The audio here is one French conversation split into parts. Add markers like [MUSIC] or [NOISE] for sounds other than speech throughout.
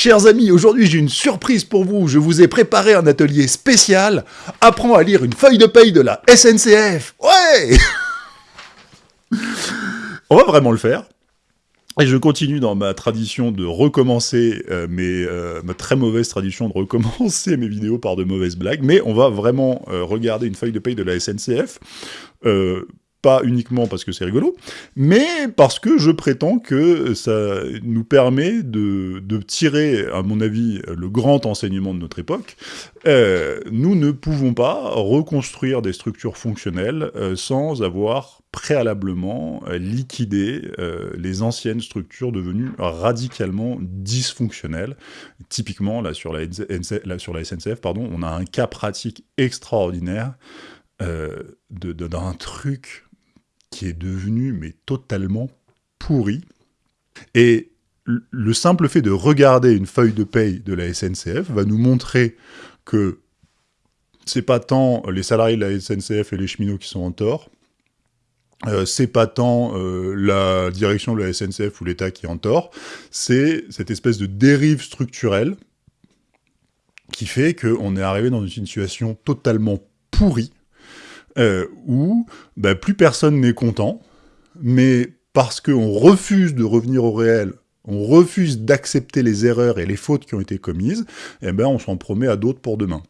Chers amis, aujourd'hui j'ai une surprise pour vous. Je vous ai préparé un atelier spécial. Apprends à lire une feuille de paye de la SNCF. Ouais [LAUGHS] On va vraiment le faire. Et je continue dans ma tradition de recommencer, euh, mes, euh, ma très mauvaise tradition de recommencer mes vidéos par de mauvaises blagues, mais on va vraiment euh, regarder une feuille de paye de la SNCF, pas uniquement parce que c'est rigolo, mais parce que je prétends que ça nous permet de, de, tirer, à mon avis, le grand enseignement de notre époque. nous ne pouvons pas reconstruire des structures fonctionnelles sans avoir préalablement euh, liquider euh, les anciennes structures devenues radicalement dysfonctionnelles. Typiquement, là, sur la, SNCF, pardon, on a un cas pratique extraordinaire euh, d'un truc qui est devenu mais totalement pourri. Et le simple fait de regarder une feuille de paye de la SNCF va nous montrer que c'est pas tant les salariés de la SNCF et les cheminots qui sont en tort, euh, c'est pas tant euh, la direction de la SNCF ou l'État qui est en tort, c'est cette espèce de dérive structurelle qui fait qu'on est arrivé dans une situation totalement pourrie, euh, où bah, plus personne n'est content, mais parce qu'on refuse de revenir au réel, on refuse d'accepter les erreurs et les fautes qui ont été commises, eh ben on s'en promet à d'autres pour demain.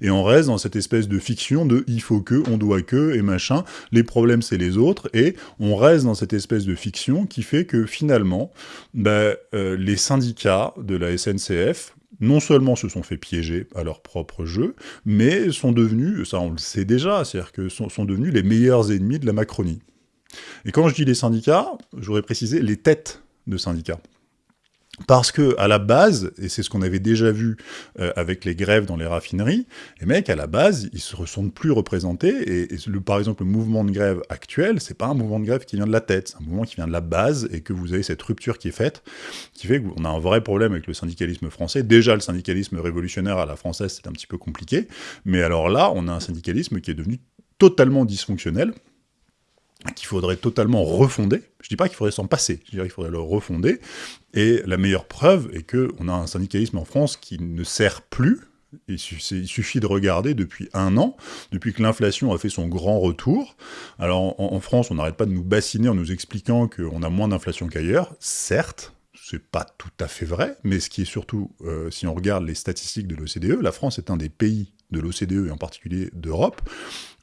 Et on reste dans cette espèce de fiction de « il faut que »,« on doit que » et machin, les problèmes c'est les autres, et on reste dans cette espèce de fiction qui fait que finalement, ben, euh, les syndicats de la SNCF, non seulement se sont fait piéger à leur propre jeu, mais sont devenus, ça on le sait déjà, c'est-à-dire que sont, sont devenus les meilleurs ennemis de la Macronie. Et quand je dis les syndicats, j'aurais précisé les têtes de syndicats. Parce que à la base, et c'est ce qu'on avait déjà vu euh, avec les grèves dans les raffineries, les mecs à la base, ils se ressentent plus représentés. Et, par exemple, le mouvement de grève actuel, c'est pas un mouvement de grève qui vient de la tête, c'est un mouvement qui vient de la base, et que vous avez cette rupture qui est faite, qui fait qu'on a un vrai problème avec le syndicalisme français. Déjà, le syndicalisme révolutionnaire à la française, c'est un petit peu compliqué, mais alors là, on a un syndicalisme qui est devenu totalement dysfonctionnel, qu'il faudrait totalement refonder. Je dis pas qu'il faudrait s'en passer, je dirais qu'il faudrait le refonder. Et la meilleure preuve est qu'on a un syndicalisme en France qui ne sert plus. Il suffit de regarder depuis un an, depuis que l'inflation a fait son grand retour. Alors en, France, on n'arrête pas de nous bassiner en nous expliquant qu'on a moins d'inflation qu'ailleurs. Certes, c'est pas tout à fait vrai, mais ce qui est surtout, euh, si on regarde les statistiques de l'OCDE, la France est un des pays de l'OCDE, et en particulier d'Europe,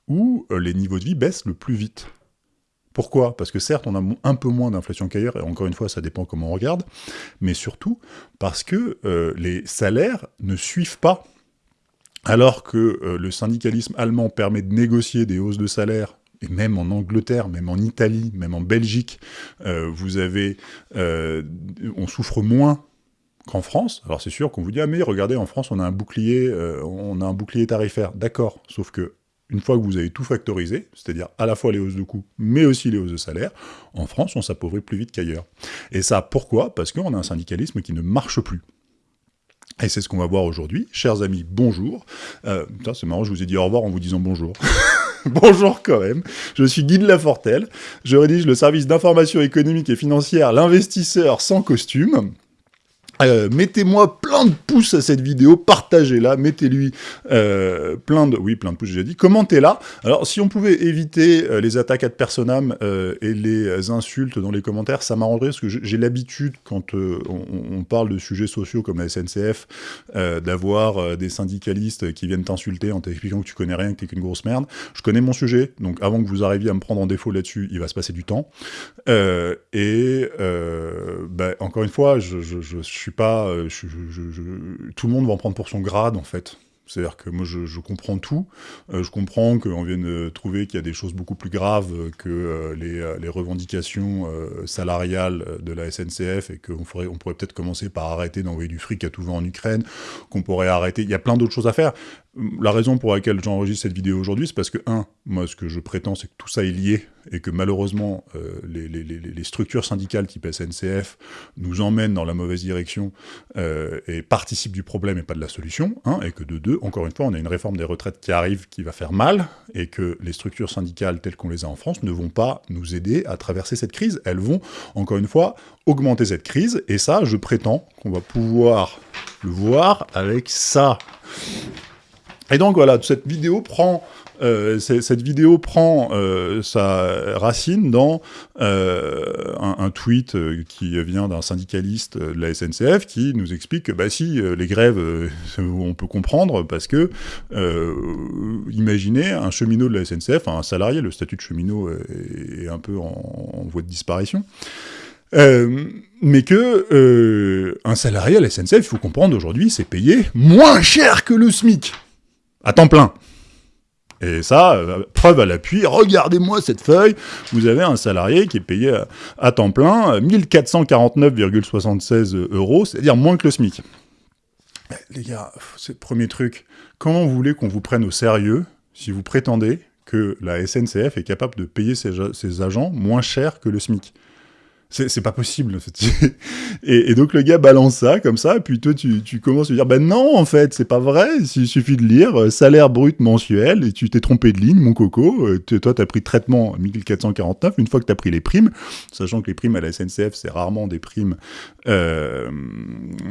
où euh, les niveaux de vie baissent le plus vite. Pourquoi? Parce que certes, on a un peu moins d'inflation qu'ailleurs, et encore une fois, ça dépend comment on regarde, mais surtout parce que euh, les salaires ne suivent pas. Alors que euh, le syndicalisme allemand permet de négocier des hausses de salaire et même en Angleterre, même en Italie, même en Belgique, euh, on souffre moins qu'en France. Alors c'est sûr qu'on vous dit ah mais regardez en France on a un bouclier, on a un bouclier tarifaire. D'accord, sauf que une fois que vous avez tout factorisé, c'est-à-dire à la fois les hausses de coûts, mais aussi les hausses de salaire, en France, on s'appauvrit plus vite qu'ailleurs. Et ça, pourquoi? Parce qu'on a un syndicalisme qui ne marche plus. Et c'est ce qu'on va voir aujourd'hui. Chers amis, bonjour. Euh, c'est marrant, je vous ai dit au revoir en vous disant bonjour. [LAUGHS] bonjour quand même. Je suis Guy de Lafortelle. Je rédige le service d'information économique et financière L'investisseur sans costume. Euh, mettez-moi plein de pouces à cette vidéo, partagez-la, mettez-lui euh, plein de... Oui, plein de pouces, j'ai dit. Commentez-la. Alors, si on pouvait éviter euh, les attaques ad personam et les insultes dans les commentaires, ça m'arrangerait, parce que j'ai l'habitude, quand on, parle de sujets sociaux comme la SNCF, d'avoir des syndicalistes qui viennent t'insulter en t'expliquant que tu connais rien, que t'es qu'une grosse merde. Je connais mon sujet, donc avant que vous arriviez à me prendre en défaut là-dessus, il va se passer du temps. et, bah, encore une fois, je, je suis pas... Euh, tout le monde va en prendre pour son grade, en fait. C'est-à-dire que moi, je, comprends tout. Euh, je comprends qu'on vienne trouver qu'il y a des choses beaucoup plus graves que euh, les, revendications salariales de la SNCF et qu'on on pourrait peut-être commencer par arrêter d'envoyer du fric à tout vent en Ukraine, qu'on pourrait arrêter... Il y a plein d'autres choses à faire. La raison pour laquelle j'enregistre cette vidéo aujourd'hui, c'est parce que, un, moi, ce que je prétends, c'est que tout ça est lié, et que malheureusement, euh, les, structures syndicales type SNCF nous emmènent dans la mauvaise direction euh, et participent du problème et pas de la solution, hein, et que de deux, encore une fois, on a une réforme des retraites qui arrive, qui va faire mal, et que les structures syndicales telles qu'on les a en France ne vont pas nous aider à traverser cette crise. Elles vont, encore une fois, augmenter cette crise, et ça, je prétends qu'on va pouvoir le voir avec ça. Et donc voilà, cette vidéo prend euh, cette vidéo prend euh, sa racine dans euh, un, tweet qui vient d'un syndicaliste de la SNCF qui nous explique que bah si les grèves [LAUGHS] on peut comprendre parce que imaginez un cheminot de la SNCF, un salarié, le statut de cheminot est, un peu en, voie de disparition. mais que un salarié à la SNCF, il faut comprendre aujourd'hui, c'est payé moins cher que le SMIC à temps plein. Et ça, euh, preuve à l'appui, regardez-moi cette feuille, vous avez un salarié qui est payé à, temps plein 1449,76 euros, c'est-à-dire moins que le SMIC. Eh, les gars, c'est le premier truc. Comment vous voulez qu'on vous prenne au sérieux si vous prétendez que la SNCF est capable de payer ses agents moins cher que le SMIC? C'est pas possible. [LAUGHS] et, donc le gars balance ça comme ça, et puis toi tu, commences à dire ben non en fait c'est pas vrai, il suffit de lire euh, salaire brut mensuel et tu t'es trompé de ligne mon coco. Euh, toi t'as pris traitement 1449 une fois que t'as pris les primes, sachant que les primes à la SNCF c'est rarement des primes, euh,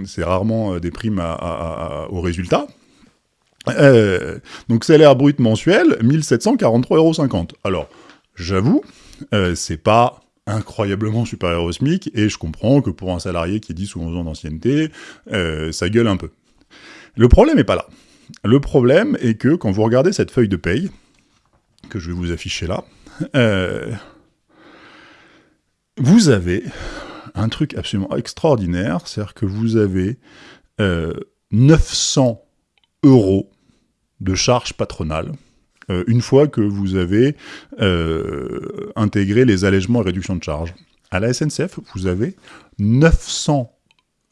c'est rarement des primes au résultat. donc salaire brut mensuel 1743,50 euros. Alors j'avoue, c'est pas incroyablement supérieur au SMIC, et je comprends que pour un salarié qui est 10 ou 11 ans d'ancienneté, euh, ça gueule un peu. Le problème n'est pas là. Le problème est que quand vous regardez cette feuille de paye, que je vais vous afficher là, euh, vous avez un truc absolument extraordinaire, c'est-à-dire que vous avez 900 euh, euros de charges patronales, une fois que vous avez euh, intégré les allègements et réductions de charges. À la SNCF, vous avez 900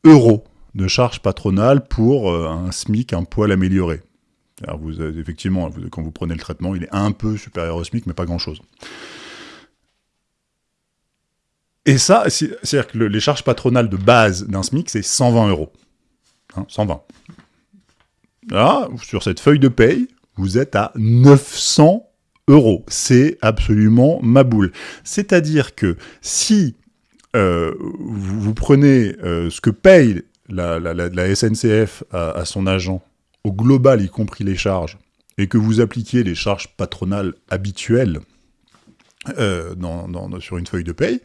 euros de charges patronales pour euh, un SMIC un poil amélioré. Alors vous, effectivement, quand vous prenez le traitement, il est un peu supérieur au SMIC, mais pas grand-chose. Et ça, c'est-à-dire que les charges patronales de base d'un SMIC, c'est 120 euros. 120. Hein, Là, sur cette feuille de paye, vous êtes à 900 euros. C'est absolument ma boule. C'est-à-dire que si euh, vous, prenez euh, ce que paye la, SNCF à, son agent, au global, y compris les charges, et que vous appliquiez les charges patronales habituelles euh, sur une feuille de paye,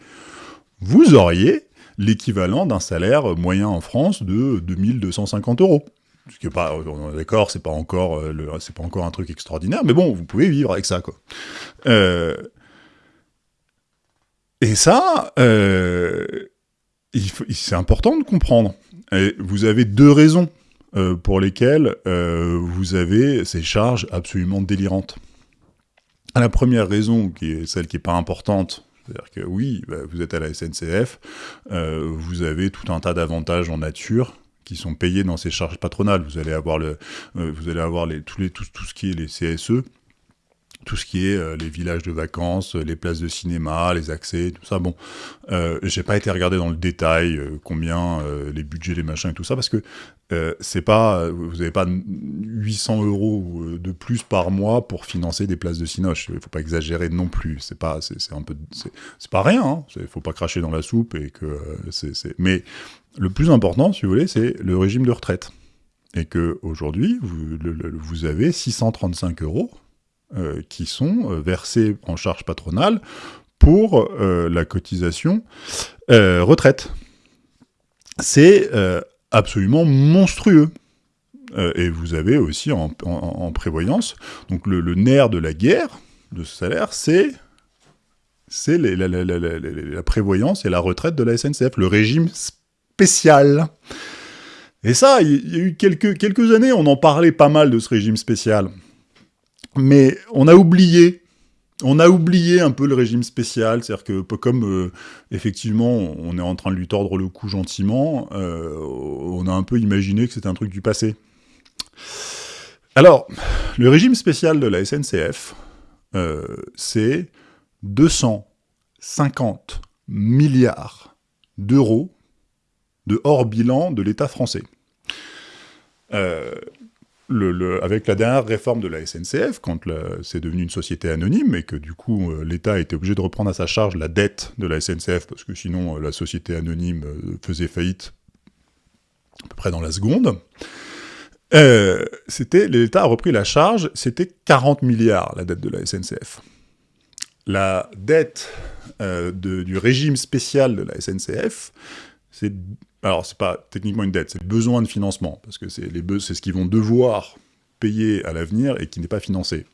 vous auriez l'équivalent d'un salaire moyen en France de 2250 euros. Ce qui est pas, d'accord, c'est pas encore, euh, c'est pas encore un truc extraordinaire, mais bon, vous pouvez vivre avec ça, quoi. Euh, et ça, euh, c'est important de comprendre. Vous avez deux raisons pour lesquelles vous avez ces charges absolument délirantes. La première raison, qui est celle qui est pas importante, c'est-à-dire que oui, bah, vous êtes à la SNCF, vous avez tout un tas d'avantages en nature qui sont payés dans ces charges patronales. Vous allez avoir le, euh, vous allez avoir les, tous les, tout, tout, ce qui est les CSE, tout ce qui est euh, les villages de vacances, les places de cinéma, les accès, tout ça. Bon, euh, j'ai pas été regarder dans le détail euh, combien les budgets, les machins et tout ça, parce que c'est pas, vous avez pas 800 euros de plus par mois pour financer des places de cinoche. Il faut pas exagérer non plus. C'est pas, c'est un peu, c'est pas rien. Hein. Faut pas cracher dans la soupe et que c'est, mais le plus important, si vous voulez, c'est le régime de retraite. Et que aujourd'hui, vous, vous, avez 635 euros euh, qui sont euh, versés en charge patronale pour euh, la cotisation retraite. C'est absolument monstrueux. et vous avez aussi en, prévoyance, donc le, nerf de la guerre de ce salaire, c'est la, prévoyance et la retraite de la SNCF, le régime spécial. Et ça, il y a eu quelques, quelques années, on en parlait pas mal de ce régime spécial. Mais on a oublié on a oublié un peu le régime spécial, c'est-à-dire que comme euh, effectivement on est en train de lui tordre le cou gentiment, euh, on a un peu imaginé que c'était un truc du passé. Alors, le régime spécial de la SNCF, euh, c'est 250 milliards d'euros de hors bilan de l'État français. Euh, avec la dernière réforme de la SNCF, quand c'est devenu une société anonyme et que du coup euh, l'État a été obligé de reprendre à sa charge la dette de la SNCF parce que sinon euh, la société anonyme faisait faillite à peu près dans la seconde. L'État a repris la charge, c'était 40 milliards la dette de la SNCF. La dette du régime spécial de la SNCF, c'est alors c'est pas techniquement une dette, c'est besoin de financement parce que c'est ce qu'ils vont devoir payer à l'avenir et qui n'est pas financé.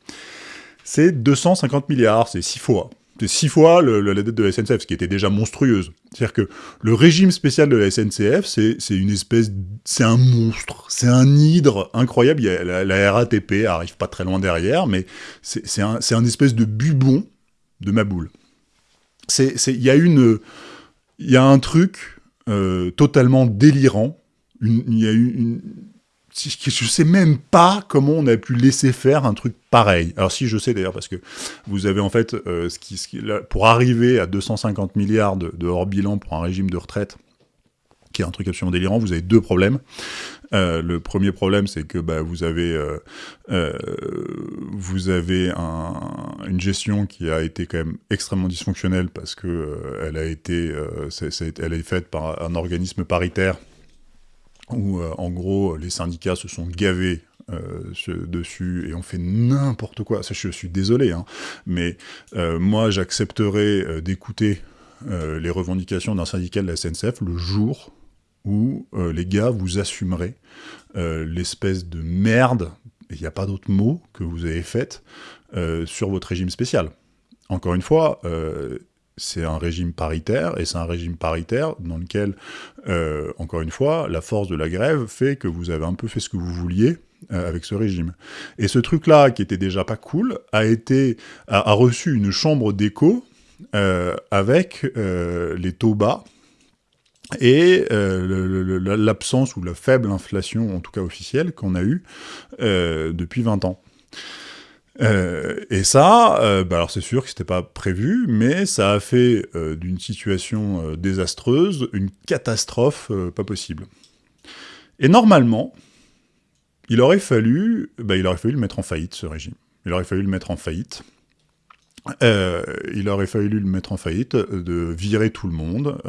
C'est 250 milliards, c'est six fois. C'est six fois la dette de la SNCF, ce qui était déjà monstrueuse. C'est-à-dire que le régime spécial de la SNCF, c'est une espèce... C'est un monstre, c'est un hydre incroyable. La, RATP arrive pas très loin derrière, mais c'est un, un, espèce de bubon de ma boule. Il y y a un truc euh, totalement délirant. Il y a une je sais même pas comment on a pu laisser faire un truc pareil. Alors si je sais d'ailleurs parce que vous avez en fait euh, pour arriver à 250 milliards de, hors bilan pour un régime de retraite qui est un truc absolument délirant, vous avez deux problèmes. Euh, le premier problème, c'est que bah, vous avez, euh, vous avez une gestion qui a été quand même extrêmement dysfonctionnelle parce que elle a été, elle est faite par un organisme paritaire où euh, en gros les syndicats se sont gavés euh, dessus et ont fait n'importe quoi. Ça, je suis désolé, hein. mais euh, moi j'accepterais d'écouter les revendications d'un syndicat de la SNCF le jour où les gars vous assumeraient l'espèce de merde, il n'y a pas d'autre mot, que vous avez faite sur votre régime spécial. Encore une fois, c'est un régime paritaire, et c'est un régime paritaire dans lequel, euh, encore une fois, la force de la grève fait que vous avez un peu fait ce que vous vouliez euh, avec ce régime. Et ce truc-là, qui était déjà pas cool, a, été, a, reçu une chambre d'écho euh, avec les taux bas, et l'absence ou la faible inflation, en tout cas officielle, qu'on a eue depuis 20 ans. Euh, et ça, euh, bah alors c'est sûr que c'était pas prévu, mais ça a fait euh, d'une situation désastreuse une catastrophe pas possible. Et normalement, il aurait fallu, bah, il aurait fallu le mettre en faillite ce régime. Il aurait fallu le mettre en faillite. Il aurait fallu le mettre en faillite, de virer tout le monde,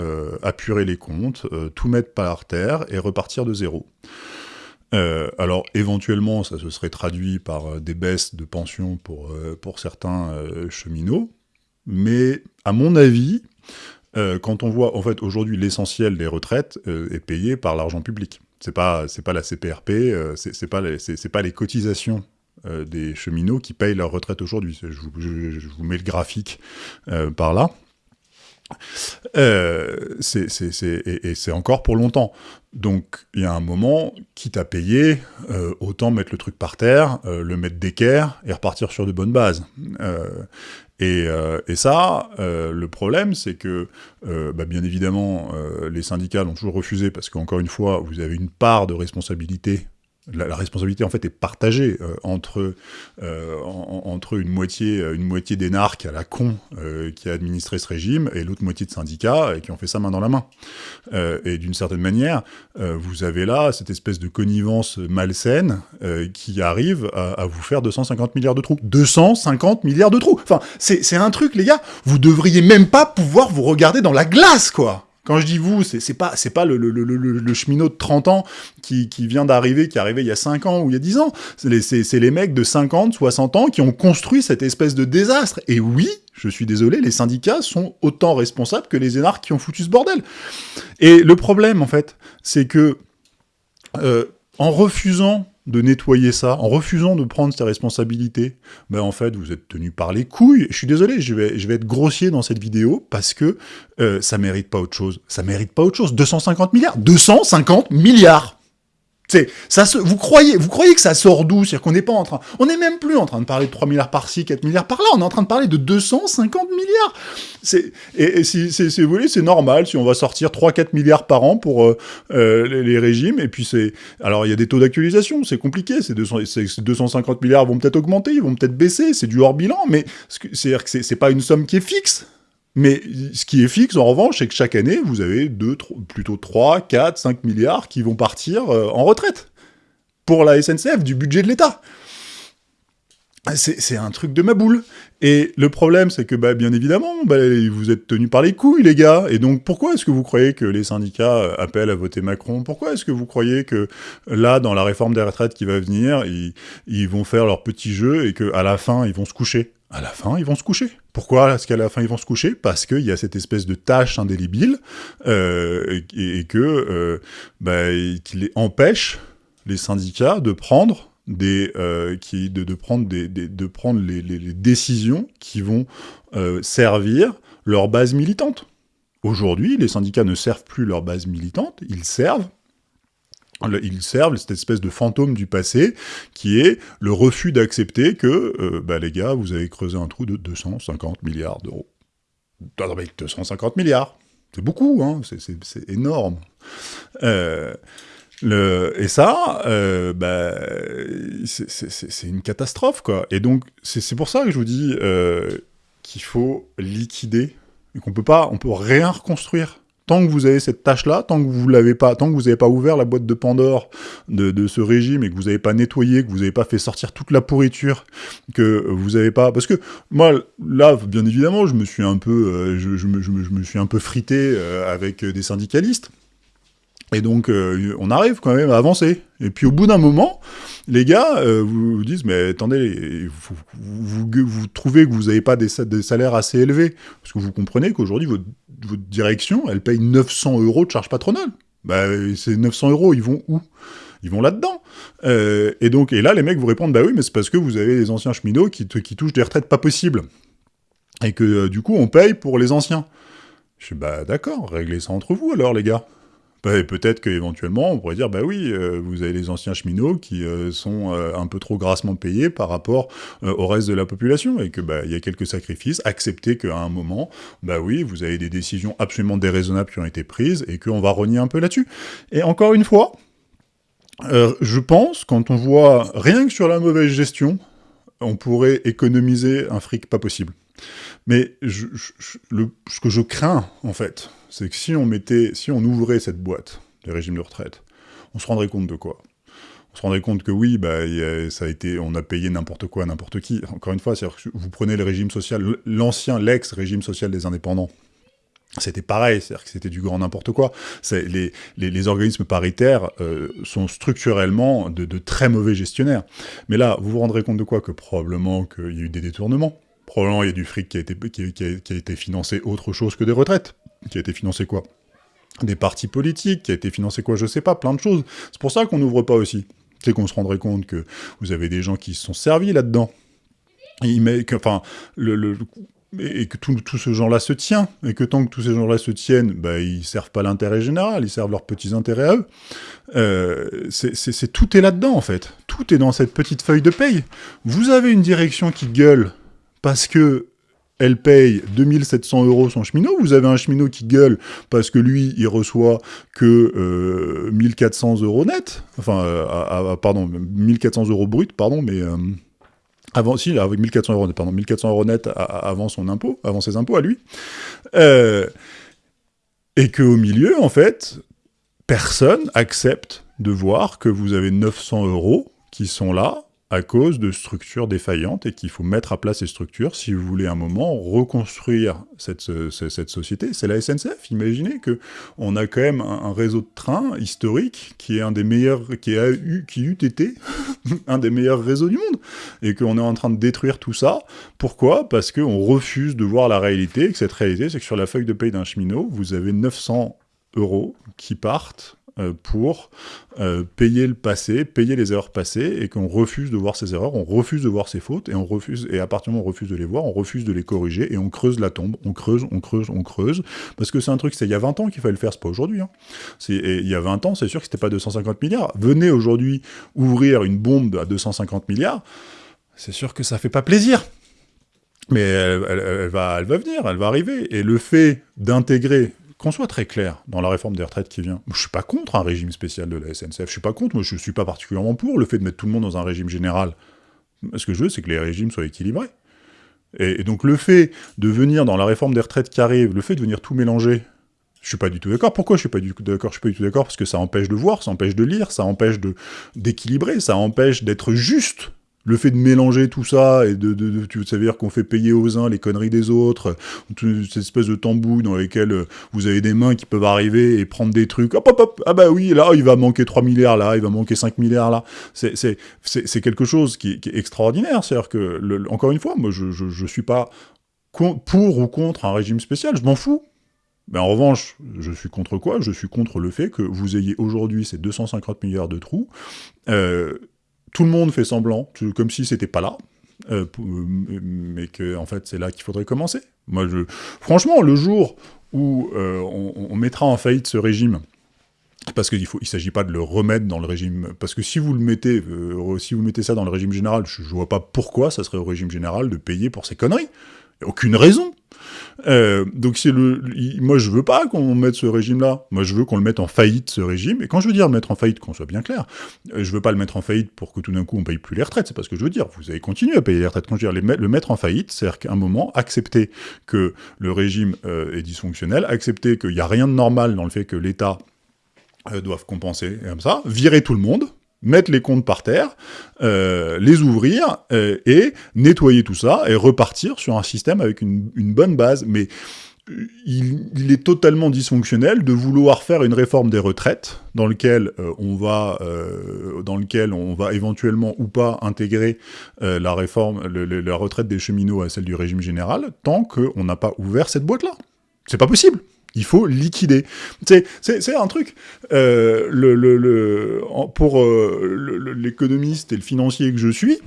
apurer les comptes, tout mettre par terre et repartir de zéro. Euh, alors éventuellement, ça se serait traduit par euh, des baisses de pensions pour, euh, pour certains cheminots, mais à mon avis, quand on voit, en fait, aujourd'hui, l'essentiel des retraites est payé par l'argent public. C'est pas, pas la CPRP, c'est pas, pas les cotisations des cheminots qui payent leur retraite aujourd'hui. Je, vous mets le graphique par là. Euh, et, c'est encore pour longtemps. Donc il y a un moment, quitte à payer, euh, autant mettre le truc par terre, euh, le mettre d'équerre et repartir sur de bonnes bases. Et, ça, le problème, c'est que, bah, bien évidemment, les syndicats l'ont toujours refusé parce qu'encore une fois, vous avez une part de responsabilité la, responsabilité en fait est partagée euh, entre euh, entre une moitié une moitié d'énarques à la con euh, qui a administré ce régime et l'autre moitié de syndicats qui ont fait ça main dans la main. et d'une certaine manière, vous avez là cette espèce de connivence malsaine qui arrive à, à, vous faire 250 milliards de trous. 250 milliards de trous. Enfin, c'est un truc les gars. Vous devriez même pas pouvoir vous regarder dans la glace quoi. Quand je dis vous, c'est pas pas le, cheminot de 30 ans qui, vient d'arriver, qui est arrivé il y a 5 ans ou il y a 10 ans. C'est les, les mecs de 50, 60 ans qui ont construit cette espèce de désastre. Et oui, je suis désolé, les syndicats sont autant responsables que les énarques qui ont foutu ce bordel. Et le problème, en fait, c'est que euh, en refusant de nettoyer ça, en refusant de prendre ses responsabilités, ben en fait, vous êtes tenu par les couilles. Je suis désolé, je vais, être grossier dans cette vidéo, parce que euh, ça mérite pas autre chose. Ça mérite pas autre chose. 250 milliards 250 milliards ça vous croyez, vous croyez que ça sort d'où? C'est-à-dire qu'on n'est pas en train, on n'est même plus en train de parler de 3 milliards par-ci, 4 milliards par-là, on est en train de parler de 250 milliards. C'est, et, si, vous voulez, c'est normal si on va sortir 3-4 milliards par an pour euh, euh, les, régimes, et puis c'est, alors il y a des taux d'actualisation, c'est compliqué, ces 250 milliards vont peut-être augmenter, ils vont peut-être baisser, c'est du hors bilan, mais c'est-à-dire que c'est pas une somme qui est fixe. Mais ce qui est fixe, en revanche, c'est que chaque année, vous avez deux, plutôt 3, 4, 5 milliards qui vont partir euh, en retraite pour la SNCF, du budget de l'État. c'est un truc de ma boule. Et le problème, c'est que, bah, bien évidemment, bah, vous êtes tenus par les couilles, les gars. Et donc, pourquoi est-ce que vous croyez que les syndicats euh, appellent à voter Macron? Pourquoi est-ce que vous croyez que, là, dans la réforme des retraites qui va venir, ils vont faire leur petit jeu et qu'à la fin, ils vont se coucher? À la fin, ils vont se coucher. Pourquoi est-ce qu'à la fin, ils vont se coucher? Parce qu'il y a cette espèce de tâche indélébile euh, et, que, euh, bah, empêche, les syndicats, de prendre des, euh, qui, de, de, prendre, des, de prendre les, les, les, décisions qui vont euh, servir leur base militante. Aujourd'hui, les syndicats ne servent plus leur base militante, ils servent ils servent cette espèce de fantôme du passé qui est le refus d'accepter que, euh, bah les gars, vous avez creusé un trou de 250 milliards d'euros. 250 milliards, c'est beaucoup, hein, c'est énorme. Euh, le, et ça, euh, bah, c'est une catastrophe, quoi. Et donc, c'est pour ça que je vous dis euh, qu'il faut liquider, qu'on peut pas, on peut rien reconstruire. Tant que vous avez cette tâche-là, tant que vous l'avez pas, tant que vous n'avez pas ouvert la boîte de Pandore de, ce régime et que vous n'avez pas nettoyé, que vous n'avez pas fait sortir toute la pourriture, que vous n'avez pas, parce que moi là, bien évidemment, je me suis un peu, euh, je, je, me, je, me, suis un peu frité euh, avec des syndicalistes. Et donc, euh, on arrive quand même à avancer. Et puis, au bout d'un moment, les gars vous, disent, mais attendez, vous trouvez que vous n'avez pas des, des, salaires assez élevés, parce que vous comprenez qu'aujourd'hui, votre, votre, direction, elle paye 900 euros de charges patronales. Bah, ces 900 euros, ils vont où? Ils vont là-dedans. Euh, et donc, et là, les mecs vous répondent, bah oui, mais c'est parce que vous avez les anciens cheminots qui, qui touchent des retraites pas possibles. Et que, euh, du coup, on paye pour les anciens. Je suis, bah d'accord, réglez ça entre vous alors, les gars. Bah, peut-être qu'éventuellement, on pourrait dire, bah oui, euh, vous avez les anciens cheminots qui euh, sont euh, un peu trop grassement payés par rapport au reste de la population, et que bah il y a quelques sacrifices, accepter qu'à un moment, bah oui, vous avez des décisions absolument déraisonnables qui ont été prises, et qu'on va renier un peu là-dessus. Et encore une fois, je pense, quand on voit rien que sur la mauvaise gestion, on pourrait économiser un fric pas possible. Mais ce que je crains, en fait, c'est que si on mettait, si on ouvrait cette boîte des régimes de retraite, on se rendrait compte de quoi? On se rendrait compte que oui, bah, ça a été, on a payé n'importe quoi, n'importe qui. Encore une fois, vous prenez le régime social, l'ancien, l'ex-régime social des indépendants, c'était pareil, c'est-à-dire que c'était du grand n'importe quoi. Les, les, les, organismes paritaires euh, sont structurellement de, très mauvais gestionnaires. Mais là, vous vous rendrez compte de quoi? Que probablement qu'il y a eu des détournements, probablement il y a du fric qui a été financé autre chose que des retraites qui a été financé quoi? Des partis politiques, qui a été financé quoi? Je sais pas, plein de choses. C'est pour ça qu'on n'ouvre pas aussi. C'est qu'on se rendrait compte que vous avez des gens qui se sont servis là-dedans. Et que tout, tout ce genre-là se tient, et que tant que tous ces gens-là se tiennent, bah, ils servent pas l'intérêt général, ils servent leurs petits intérêts à eux. Euh, c'est tout est là-dedans, en fait. Tout est dans cette petite feuille de paye. Vous avez une direction qui gueule parce que elle paye 2700 euros son cheminot, vous avez un cheminot qui gueule parce que lui, il reçoit que euh, 1400 euros net, enfin, euh, pardon, 1400 euros brut, pardon, mais... Euh, avant, si, avec 1400 euros net, pardon, 1400 euros net avant son impôt, avant ses impôts à lui. Euh, et qu'au milieu, en fait, personne accepte de voir que vous avez 900 euros qui sont là à cause de structures défaillantes et qu'il faut mettre à plat ces structures si vous voulez un moment reconstruire cette, société. C'est la SNCF. Imaginez que on a quand même un, réseau de trains historique qui est un des meilleurs, qui a eu, qui eût été [LAUGHS] un des meilleurs réseaux du monde et qu'on est en train de détruire tout ça. Pourquoi? Parce qu'on refuse de voir la réalité et que cette réalité, c'est que sur la feuille de paye d'un cheminot, vous avez 900 euros qui partent pour euh, payer le passé, payer les erreurs passées, et qu'on refuse de voir ces erreurs, on refuse de voir ces fautes, et on refuse, et à partir du moment où on refuse de les voir, on refuse de les corriger, et on creuse la tombe, on creuse, on creuse, on creuse, parce que c'est un truc, c'est il y a 20 ans qu'il fallait le faire, c'est pas aujourd'hui. Hein. il y a 20 ans, c'est sûr que c'était pas 250 milliards. Venez aujourd'hui ouvrir une bombe à 250 milliards, c'est sûr que ça fait pas plaisir. Mais elle, va, elle va venir, elle va arriver. Et le fait d'intégrer qu'on soit très clair dans la réforme des retraites qui vient, je suis pas contre un régime spécial de la SNCF, je suis pas contre, moi je suis pas particulièrement pour le fait de mettre tout le monde dans un régime général. Ce que je veux, c'est que les régimes soient équilibrés. Et, donc le fait de venir dans la réforme des retraites qui arrive, le fait de venir tout mélanger, je suis pas du tout d'accord. Pourquoi je suis pas du tout d'accord? Je suis pas du tout d'accord parce que ça empêche de voir, ça empêche de lire, ça empêche d'équilibrer, ça empêche d'être juste Le fait de mélanger tout ça et de, tu veux dire qu'on fait payer aux uns les conneries des autres, cette espèce de tambou dans lesquels euh, vous avez des mains qui peuvent arriver et prendre des trucs, hop hop hop, ah bah oui, là il va manquer 3 milliards là, il va manquer 5 milliards là, c'est quelque chose qui, est extraordinaire, c'est-à-dire que, encore une fois, moi je, je, je suis pas pour ou contre un régime spécial, je m'en fous, mais en revanche, je suis contre quoi? Je suis contre le fait que vous ayez aujourd'hui ces 250 milliards de trous. Euh, tout le monde fait semblant, comme si c'était pas là, euh, mais que en fait c'est là qu'il faudrait commencer. Moi, franchement, le jour où euh, on, mettra en faillite ce régime, parce qu'il ne s'agit pas de le remettre dans le régime, parce que si vous le mettez, si vous mettez ça dans le régime général, je, ne vois pas pourquoi ça serait au régime général de payer pour ces conneries. Il aucune raison. Euh, donc c'est le, moi je veux pas qu'on mette ce régime-là. Moi je veux qu'on le mette en faillite ce régime. Et quand je veux dire mettre en faillite, qu'on soit bien clair, euh, je veux pas le mettre en faillite pour que tout d'un coup on paye plus les retraites. C'est pas ce que je veux dire. Vous allez continuer à payer les retraites. Quand je veux dire le mettre en faillite, c'est-à-dire qu'à un moment accepter que le régime euh, est dysfonctionnel, accepter qu'il n'y a rien de normal dans le fait que l'État doive compenser comme ça, virer tout le monde, mettre les comptes par terre, euh, les ouvrir, euh, et nettoyer tout ça, et repartir sur un système avec une, bonne base. Mais euh, il, est totalement dysfonctionnel de vouloir faire une réforme des retraites, dans lequel, on, va, dans lequel on va éventuellement ou pas intégrer la réforme, la retraite des cheminots à celle du régime général, tant qu'on n'a pas ouvert cette boîte-là. C'est pas possible il faut liquider. C'est un truc. Euh, pour euh, l'économiste et le financier que je suis,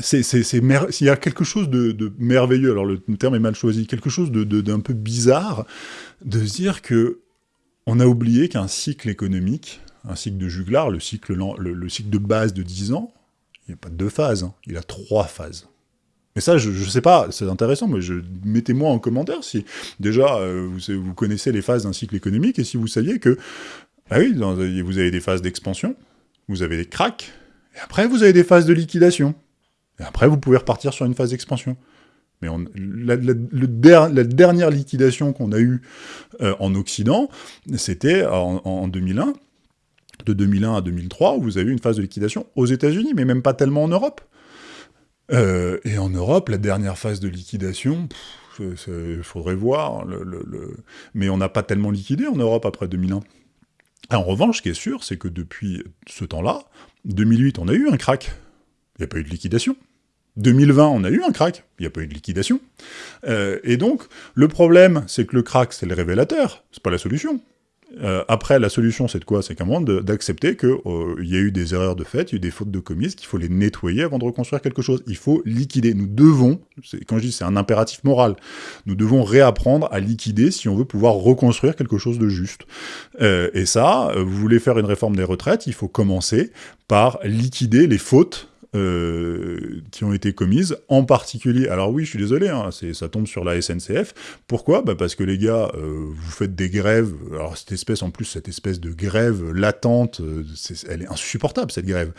c'est il y a quelque chose de, merveilleux, alors le terme est mal choisi, quelque chose d'un peu bizarre de se dire que on a oublié qu'un cycle économique, un cycle de juglar, le cycle, le, cycle de base de 10 ans, il n'y a pas deux phases, hein, il a trois phases. Mais ça, je, ne sais pas, c'est intéressant, mais mettez-moi en commentaire si déjà euh, vous, connaissez les phases d'un cycle économique et si vous saviez que, ah oui, vous avez des phases d'expansion, vous avez des cracks, et après vous avez des phases de liquidation. Et après vous pouvez repartir sur une phase d'expansion. Mais la, dernière liquidation qu'on a eue euh, en Occident, c'était en, en 2001, de 2001 à 2003, où vous avez eu une phase de liquidation aux États-Unis, mais même pas tellement en Europe. Euh, et en Europe, la dernière phase de liquidation, il faudrait voir, mais on n'a pas tellement liquidé en Europe après 2001. En revanche, ce qui est sûr, c'est que depuis ce temps-là, 2008, on a eu un crack, il n'y a pas eu de liquidation. 2020, on a eu un crack, il n'y a pas eu de liquidation. Euh, et donc, le problème, c'est que le crack, c'est le révélateur, c'est pas la solution. Euh, après, la solution, c'est de quoi? C'est qu'à un moment d'accepter qu'il euh, y a eu des erreurs de fait, il y a eu des fautes de commises, qu'il faut les nettoyer avant de reconstruire quelque chose. Il faut liquider. Nous devons, quand je dis c'est un impératif moral, nous devons réapprendre à liquider si on veut pouvoir reconstruire quelque chose de juste. Euh, et ça, vous voulez faire une réforme des retraites, il faut commencer par liquider les fautes euh, qui ont été commises, en particulier, alors oui, je suis désolé, hein, ça tombe sur la SNCF, pourquoi? Bah Parce que les gars, euh, vous faites des grèves, alors cette espèce, en plus, cette espèce de grève latente, euh, elle est insupportable, cette grève,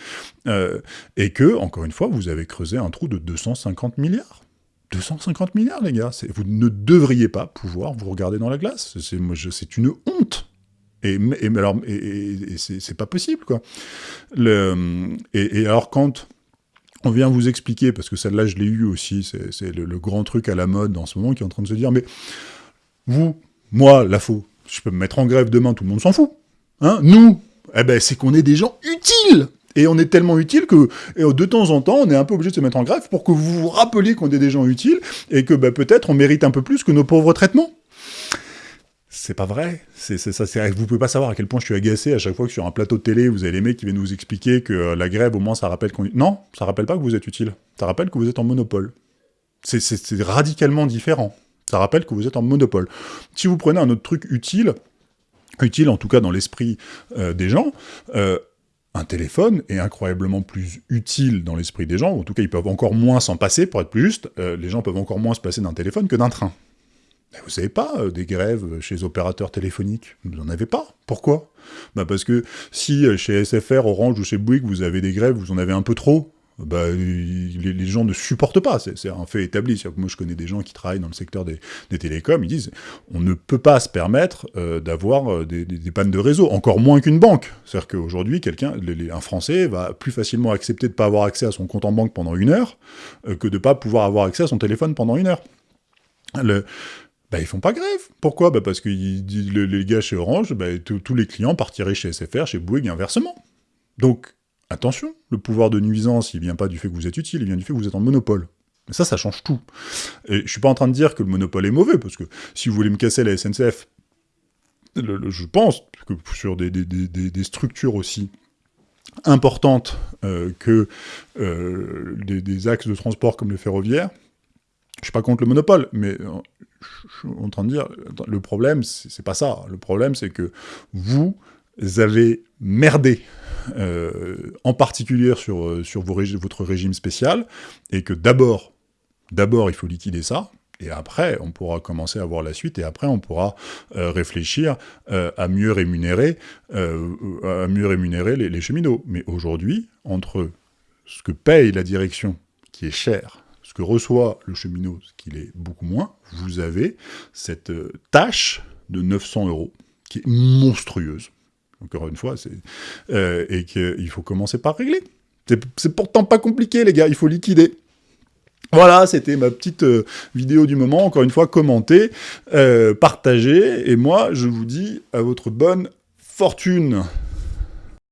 et que, encore une fois, vous avez creusé un trou de 250 milliards. 250 milliards, les gars, vous ne devriez pas pouvoir vous regarder dans la glace, c'est une honte. Et, et, alors, c'est pas possible, quoi. Et, alors, quand on vient vous expliquer, parce que celle-là, je l'ai eu aussi, c'est le, grand truc à la mode en ce moment, qui est en train de se dire, mais vous, moi, la faux, je peux me mettre en grève demain, tout le monde s'en fout. Hein Nous, eh ben, c'est qu'on est des gens utiles et on est tellement utile que de temps en temps, on est un peu obligé de se mettre en grève pour que vous vous rappeliez qu'on est des gens utiles et que bah, peut-être on mérite un peu plus que nos pauvres traitements c'est pas vrai. C'est ça. Vous pouvez pas savoir à quel point je suis agacé à chaque fois que sur un plateau de télé, vous avez les mecs qui viennent nous expliquer que euh, la grève, au moins, ça rappelle qu'on... Non, ça rappelle pas que vous êtes utile. Ça rappelle que vous êtes en monopole. C'est radicalement différent. Ça rappelle que vous êtes en monopole. Si vous prenez un autre truc utile, utile en tout cas dans l'esprit euh, des gens, euh, un téléphone est incroyablement plus utile dans l'esprit des gens, en tout cas ils peuvent encore moins s'en passer, pour être plus juste, les gens peuvent encore moins se passer d'un téléphone que d'un train vous savez pas, euh, des grèves chez les opérateurs téléphoniques, vous n'en avez pas. Pourquoi? Bah Parce que si euh, chez SFR, Orange ou chez Bouygues, vous avez des grèves, vous en avez un peu trop, bah, les, gens ne supportent pas. C'est un fait établi. moi, je connais des gens qui travaillent dans le secteur des, télécoms. Ils disent on ne peut pas se permettre euh, d'avoir euh, des, pannes de réseau, encore moins qu'une banque. C'est-à-dire qu'aujourd'hui, quelqu'un, un Français va plus facilement accepter de ne pas avoir accès à son compte en banque pendant une heure euh, que de ne pas pouvoir avoir accès à son téléphone pendant une heure. Bah, ils font pas grève. Pourquoi? Bah, Parce que les gars chez Orange, bah, tous les clients partiraient chez SFR, chez Bouygues, inversement. Donc, attention, le pouvoir de nuisance, il vient pas du fait que vous êtes utile, il vient du fait que vous êtes en monopole. Mais ça, ça change tout. Et je suis pas en train de dire que le monopole est mauvais, parce que si vous voulez me casser la SNCF, je pense que sur des, structures aussi importantes euh, que euh, des, axes de transport comme le ferroviaire, je suis pas contre le monopole, mais euh, je suis en train de dire, le problème, c'est pas ça. Le problème, c'est que vous avez merdé, euh, en particulier sur, euh, sur votre régime spécial, et que d'abord, d'abord, il faut liquider ça, et après, on pourra commencer à voir la suite, et après, on pourra réfléchir à mieux rémunérer, à mieux rémunérer les, les cheminots. Mais aujourd'hui, entre ce que paye la direction, qui est cher, ce que reçoit le cheminot, ce qu'il est beaucoup moins, vous avez cette tâche de 900 euros, qui est monstrueuse encore une fois, euh, et qu'il faut commencer par régler. C'est pourtant pas compliqué, les gars, il faut liquider. Voilà, c'était ma petite euh, vidéo du moment, encore une fois, commentée, euh, partagée, et moi, je vous dis à votre bonne fortune.